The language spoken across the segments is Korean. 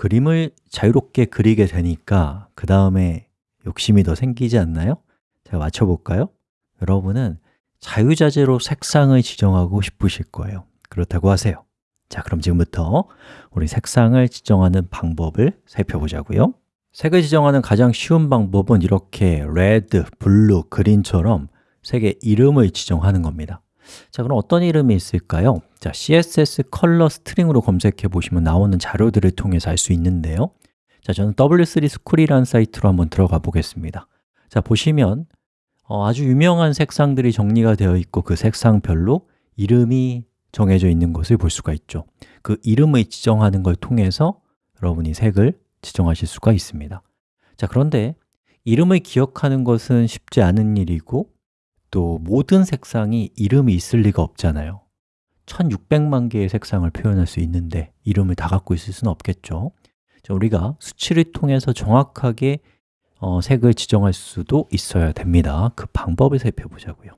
그림을 자유롭게 그리게 되니까 그 다음에 욕심이 더 생기지 않나요? 제가 맞춰볼까요? 여러분은 자유자재로 색상을 지정하고 싶으실 거예요 그렇다고 하세요 자, 그럼 지금부터 우리 색상을 지정하는 방법을 살펴보자고요 색을 지정하는 가장 쉬운 방법은 이렇게 red, blue, green처럼 색의 이름을 지정하는 겁니다 자, 그럼 어떤 이름이 있을까요? 자, CSS color string으로 검색해 보시면 나오는 자료들을 통해서 알 수 있는데요. 자, 저는 W3 스쿨이라는 사이트로 한번 들어가 보겠습니다. 자, 보시면 어, 아주 유명한 색상들이 정리가 되어 있고 그 색상별로 이름이 정해져 있는 것을 볼 수가 있죠. 그 이름을 지정하는 걸 통해서 여러분이 색을 지정하실 수가 있습니다. 자, 그런데 이름을 기억하는 것은 쉽지 않은 일이고 또 모든 색상이 이름이 있을 리가 없잖아요. 1600만 개의 색상을 표현할 수 있는데 이름을 다 갖고 있을 수는 없겠죠. 자, 우리가 수치를 통해서 정확하게 어, 색을 지정할 수도 있어야 됩니다. 그 방법을 살펴보자고요.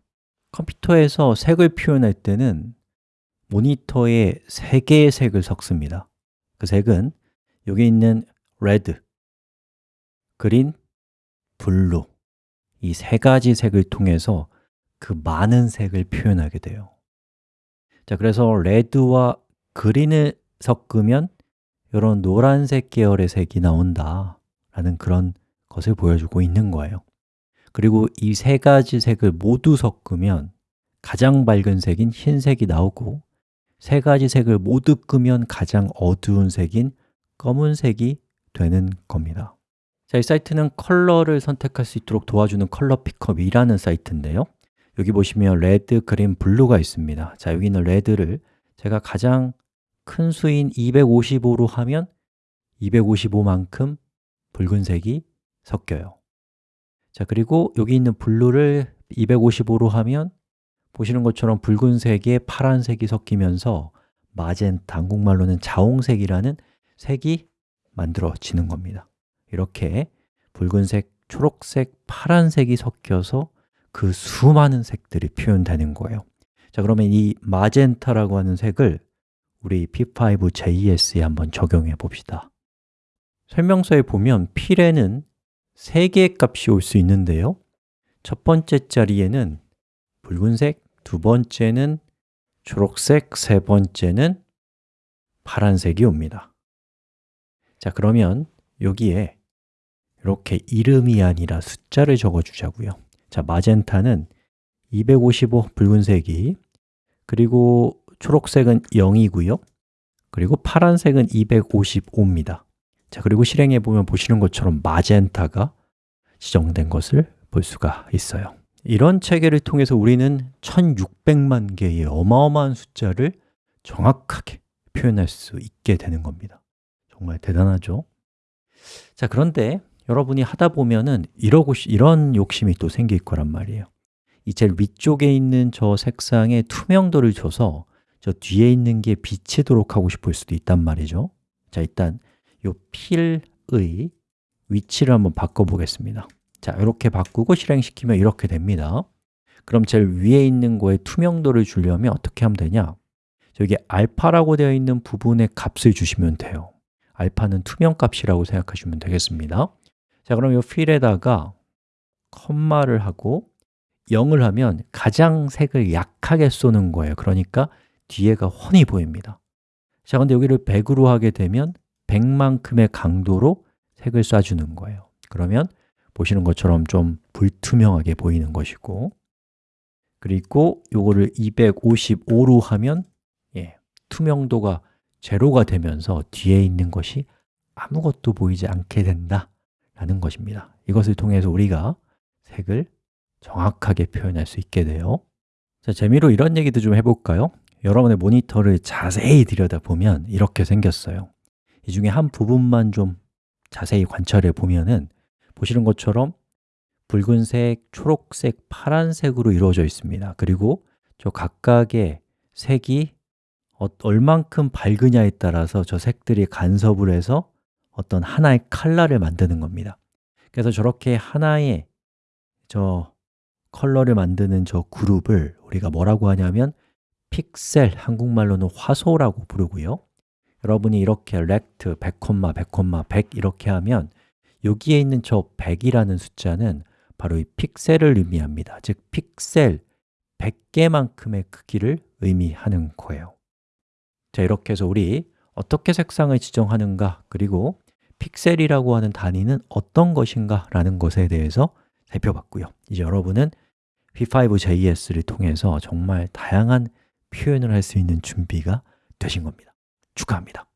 컴퓨터에서 색을 표현할 때는 모니터에 세 개의 색을 섞습니다. 그 색은 여기 있는 red, green, blue 이 세 가지 색을 통해서 그 많은 색을 표현하게 돼요. 자, 그래서 red와 green을 섞으면 이런 노란색 계열의 색이 나온다 라는 그런 것을 보여주고 있는 거예요. 그리고 이 세 가지 색을 모두 섞으면 가장 밝은 색인 흰색이 나오고 세 가지 색을 모두 끄면 가장 어두운 색인 검은색이 되는 겁니다. 자, 이 사이트는 컬러를 선택할 수 있도록 도와주는 컬러 픽업이라는 사이트인데요 여기 보시면 red, green, blue가 있습니다. 자, 여기 있는 red를 제가 가장 큰 수인 255로 하면 255만큼 붉은색이 섞여요. 자, 그리고 여기 있는 blue를 255로 하면 보시는 것처럼 붉은색에 파란색이 섞이면서 마젠타, 한국말로는 자홍색이라는 색이 만들어지는 겁니다. 이렇게 붉은색, 초록색, 파란색이 섞여서 그 수많은 색들이 표현되는 거예요. 자 그러면 이 마젠타라고 하는 색을 우리 P5JS에 한번 적용해 봅시다. 설명서에 보면 필에는 3개의 값이 올 수 있는데요. 첫 번째 자리에는 붉은색, 두 번째는 초록색, 세 번째는 파란색이 옵니다. 자 그러면 여기에 이렇게 이름이 아니라 숫자를 적어주자고요 자, 마젠타는 255 붉은색이 그리고 초록색은 0이고요. 그리고 파란색은 255입니다. 자, 그리고 실행해 보면 보시는 것처럼 마젠타가 지정된 것을 볼 수가 있어요. 이런 체계를 통해서 우리는 1600만 개의 어마어마한 숫자를 정확하게 표현할 수 있게 되는 겁니다. 정말 대단하죠? 자, 그런데 여러분이 하다 보면은 이러고 이런 욕심이 또 생길 거란 말이에요. 이 제일 위쪽에 있는 저 색상에 투명도를 줘서 저 뒤에 있는 게 비치도록 하고 싶을 수도 있단 말이죠. 자, 일단 이 필의 위치를 한번 바꿔보겠습니다. 자, 이렇게 바꾸고 실행시키면 이렇게 됩니다. 그럼 제일 위에 있는 거에 투명도를 주려면 어떻게 하면 되냐? 저기 알파라고 되어 있는 부분에 값을 주시면 돼요. 알파는 투명 값이라고 생각하시면 되겠습니다 자, 그럼 이 필에다가 컴마를 하고 0을 하면 가장 색을 약하게 쏘는 거예요. 그러니까 뒤에가 훤히 보입니다. 자, 근데 여기를 100으로 하게 되면 100만큼의 강도로 색을 쏴주는 거예요. 그러면 보시는 것처럼 좀 불투명하게 보이는 것이고 그리고 이거를 255로 하면 예, 투명도가 제로가 되면서 뒤에 있는 것이 아무것도 보이지 않게 된다 라는 것입니다. 이것을 통해서 우리가 색을 정확하게 표현할 수 있게 돼요. 자, 재미로 이런 얘기도 좀 해볼까요? 여러분의 모니터를 자세히 들여다보면 이렇게 생겼어요. 이 중에 한 부분만 좀 자세히 관찰해 보면은 보시는 것처럼 붉은색, 초록색, 파란색으로 이루어져 있습니다. 그리고 저 각각의 색이 어, 얼만큼 밝으냐에 따라서 저 색들이 간섭을 해서 어떤 하나의 칼라를 만드는 겁니다. 그래서 저렇게 하나의 저 컬러를 만드는 저 그룹을 우리가 뭐라고 하냐면 픽셀, 한국말로는 화소라고 부르고요. 여러분이 이렇게 rect 100, 100, 100 이렇게 하면 여기에 있는 저 100이라는 숫자는 바로 이 픽셀을 의미합니다. 즉 픽셀 100개만큼의 크기를 의미하는 거예요. 자, 이렇게 해서 우리 어떻게 색상을 지정하는가? 그리고 픽셀이라고 하는 단위는 어떤 것인가 라는 것에 대해서 살펴봤고요. 이제 여러분은 V5.js를 통해서 정말 다양한 표현을 할 수 있는 준비가 되신 겁니다. 축하합니다